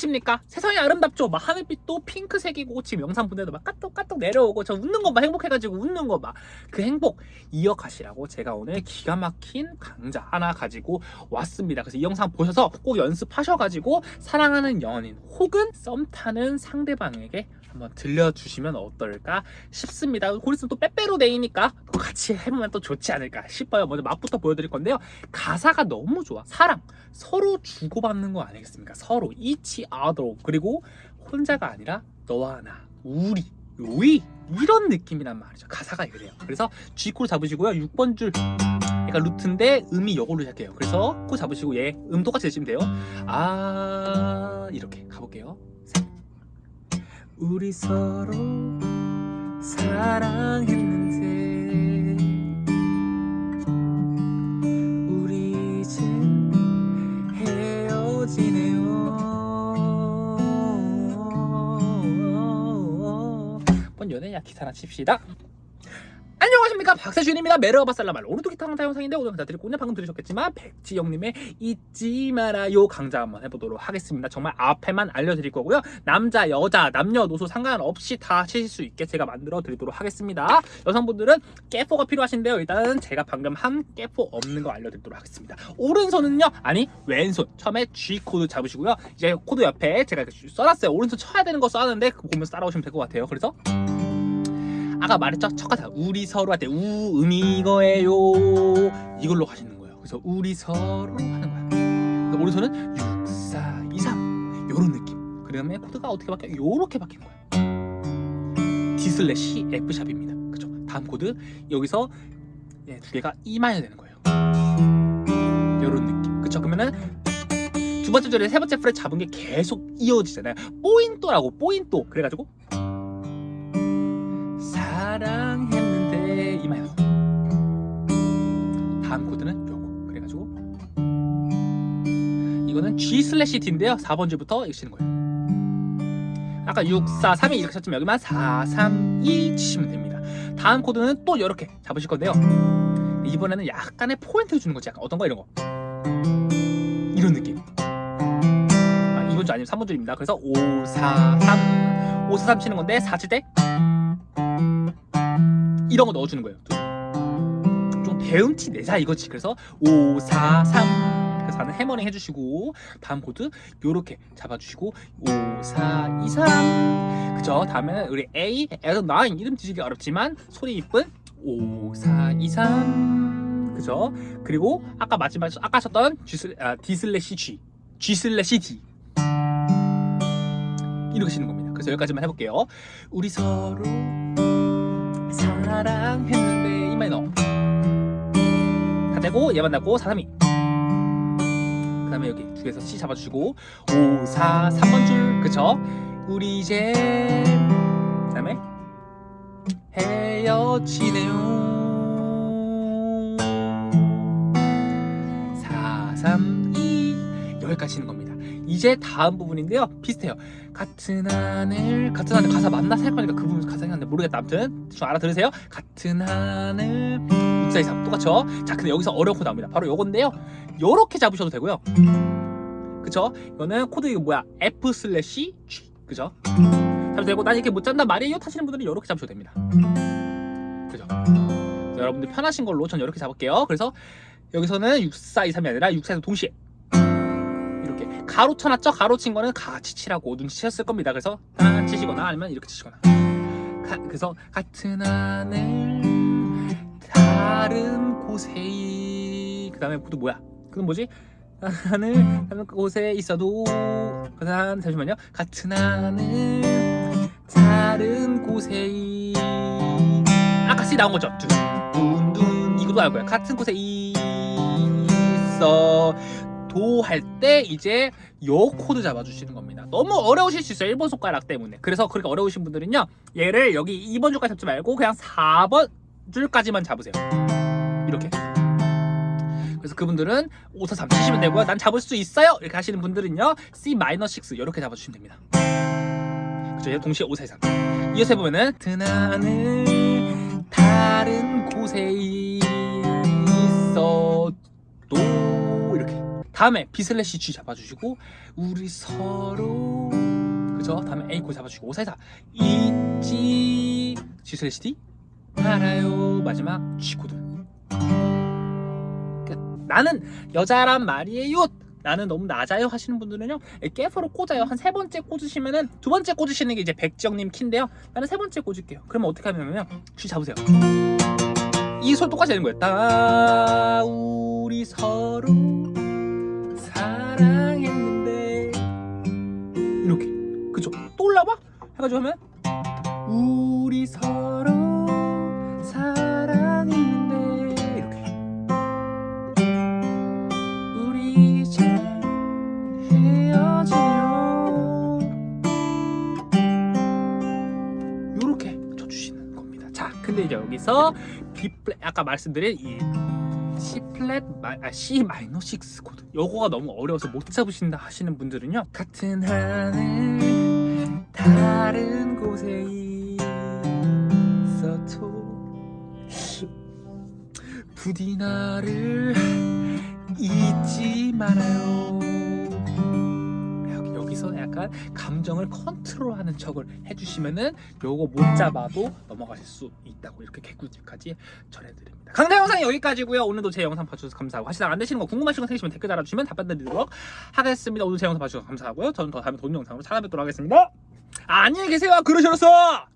안녕하십니까? 세상이 아름답죠. 막 하늘빛도 핑크색이고 지금 영상 보내도 막 까똑까똑 내려오고 저 웃는 거봐 행복해가지고 웃는 거봐그 행복 이어가시라고 제가 오늘 기가 막힌 강좌 하나 가지고 왔습니다. 그래서 이 영상 보셔서 꼭 연습하셔가지고 사랑하는 연인 혹은 썸 타는 상대방에게 한번 들려주시면 어떨까 싶습니다. 고리스는 또 빼빼로 데이니까 같이 해보면 또 좋지 않을까 싶어요. 먼저 맛부터 보여드릴 건데요. 가사가 너무 좋아. 사랑. 서로 주고받는 거 아니겠습니까? 서로. each other 그리고 혼자가 아니라 너와 나 우리 위 이런 느낌이란 말이죠. 가사가 이래요. 그래서 G코를 잡으시고요. 6번 줄. 얘가 루트인데 음이 요걸로 시작해요. 그래서 코 잡으시고 얘 음 똑같이 내시면 돼요. 아 이렇게 가볼게요. 셋. 우리 서로 연애야 기타나 칩시다. 안녕하십니까. 박세준입니다. 메르바살라말. 오늘도 기타 강좌 영상인데 오늘 강좌 드리고 오늘 방금 들으셨겠지만 백지영님의 잊지 말아요 강좌 한번 해보도록 하겠습니다. 정말 앞에만 알려드릴 거고요. 남자 여자 남녀노소 상관없이 다 치실 수 있게 제가 만들어 드리도록 하겠습니다. 여성분들은 capo가 필요하신데요. 일단은 제가 방금 한 capo 없는 거 알려드리도록 하겠습니다. 오른손은요? 아니 왼손. 처음에 G 코드 잡으시고요. 이제 코드 옆에 제가 써놨어요. 오른손 쳐야 되는 거 써놨는데 보면서 따라오시면 될 것 같아요. 그래서 아까 말했죠? 첫 가사 우리 서로 할때 우음이 이거예요. 이걸로 가시는 거예요. 그래서 우리 서로 하는 거야. 그래서 오른손은 6, 4, 2, 3 요런 느낌. 그 다음에 코드가 어떻게 바뀌어? 요렇게 바뀌는 거야. D 슬래시 F샵입니다. 그죠? 다음 코드. 여기서 예, 두 개가 E 마이너 되는 거예요. 요런 느낌. 그쵸? 그러면은 두 번째 줄에 세 번째 fret 잡은 게 계속 이어지잖아요. 뽀인또라고 뽀인또. 그래가지고 사랑했는데 이마요. 다음 코드는 요거. 그래가지고 이거는 G slash D인데요. 4번 줄부터 치는 거예요. 아까 6, 4, 3, 2 이렇게 쳤지만 여기만 4, 3, 2 치시면 됩니다. 다음 코드는 또 이렇게 잡으실 건데요. 이번에는 약간의 포인트를 주는 거지. 약간 어떤 거? 이런 거. 이런 느낌. 아, 2번 줄 아니면 3번 줄입니다. 그래서 5, 4, 3 5, 4, 3 치는 건데 4칠때 이런 거 넣어주는 거예요. 좀 배음치 내자 이거지. 그래서 5, 4, 3 그래서 하는 hammering 해주시고 다음 코드 요렇게 잡아주시고 5, 4, 2, 3 그죠? 다음에는 우리 A, 에서 9 이름 지시기 어렵지만 소리 이쁜 5, 4, 2, 3 그죠? 그리고 아까 마지막에 아까 하셨던 G, 슬, 아, D 슬래시 G G 슬래시 D 이렇게 치는 겁니다. 그래서 여기까지만 해볼게요. 우리 서로 사 랑 했는데 E 마이너. 다 되고 얘 만나고 4, 3, 2 그 다음에 여기 두 개에서 C 잡아주시고 5, 4, 3번 줄. 그쵸? 우리 이제 그 다음에 헤어지네요. 4, 3, 2 여기까지 치는 겁니다 이제 다음 부분인데요. 비슷해요. 같은 하늘 같은 하늘 가사 맞나 살 거니까 그 부분 가사 생각나는데 모르겠다. 아무튼 좀 알아들으세요. 같은 하늘 6, 4, 2, 3 똑같죠? 자 근데 여기서 어려운 코드 나옵니다. 바로 요건데요. 요렇게 잡으셔도 되고요. 그쵸? 이거는 코드 이거 뭐야? F 슬래시 G. 그죠? 잡으셔도 되고 난 이렇게 못 잡는단 말이에요. 타시는 분들은 요렇게 잡으셔도 됩니다. 그죠? 자, 여러분들 편하신 걸로 전 이렇게 잡을게요. 그래서 여기서는 6, 4, 2, 3이 아니라 6, 4, 2 동시에 가로 쳐놨죠? 가로 친 거는 같이 치라고 눈치챘을 겁니다. 그래서 딱 치시거나 아니면 이렇게 치시거나 가, 그래서 같은 하늘 다른 곳에 그 다음에 또 뭐야? 그건 뭐지? 하늘 다른 곳에 있어도 그 다음 잠시만요. 같은 하늘 다른 곳에 아까 C 나온 거죠? 둔둔 이것도 알 거야. 같은 곳에 있어 도 할 때 이제 요 코드 잡아주시는 겁니다. 너무 어려우실 수 있어요. 1번 손가락 때문에. 그래서 그렇게 어려우신 분들은요. 얘를 여기 2번 줄까지 잡지 말고 그냥 4번 줄까지만 잡으세요. 이렇게. 그래서 그분들은 5, 4, 3 치시면 되고요. 난 잡을 수 있어요. 이렇게 하시는 분들은요. C-6 이렇게 잡아주시면 됩니다. 그죠? 동시에 5, 4, 3. 이어서 해보면은 드나는 다른 곳에 다음에 B 슬래시 G 잡아주시고 우리 서로 그죠? 다음에 A 코 잡아주시고 5 4 4 잊지 G 슬래시 D? 알아요. 마지막 G 코드 끝. 나는 여자란 말이에요. 나는 너무 낮아요 하시는 분들은요 깨프로 꽂아요. 한 세 번째 꽂으시면은 두 번째 꽂으시는 게 이제 백지영님 키인데요. 나는 세 번째 꽂을게요. 그러면 어떻게 하냐면요 G 잡으세요. 이 소리 똑같이 되는 거예요. 따 우리 서로 사랑했는데. 이렇게. 그죠? 또 올라봐? 해가지고 하면 우리 서로 사랑했는데. 이렇게. 우리 이제 헤어지려 요렇게 쳐주시는 겁니다. 자 근데 이제 여기서 B 플랫 아까 말씀드린 E 플랫 마, 아, C 마이너 6 코드 요거가 너무 어려워서 못 잡으신다 하시는 분들은요 같은 하늘 다른 곳에 있어도 부디 나를 잊지 말아요 약간 감정을 컨트롤하는 척을 해주시면은 요거 못 잡아도 넘어가실 수 있다고 이렇게 개꿀팁까지 전해드립니다. 강좌 영상 여기까지고요. 오늘도 제 영상 봐주셔서 감사하고 하시다가 안 되시는 거 궁금하신 거 생기시면 댓글 달아주시면 답변 드리도록 하겠습니다. 오늘 제 영상 봐주셔서 감사하고요. 저는 더 다음에 돈 영상으로 찾아뵙도록 하겠습니다. 안녕히 계세요. 그러셔서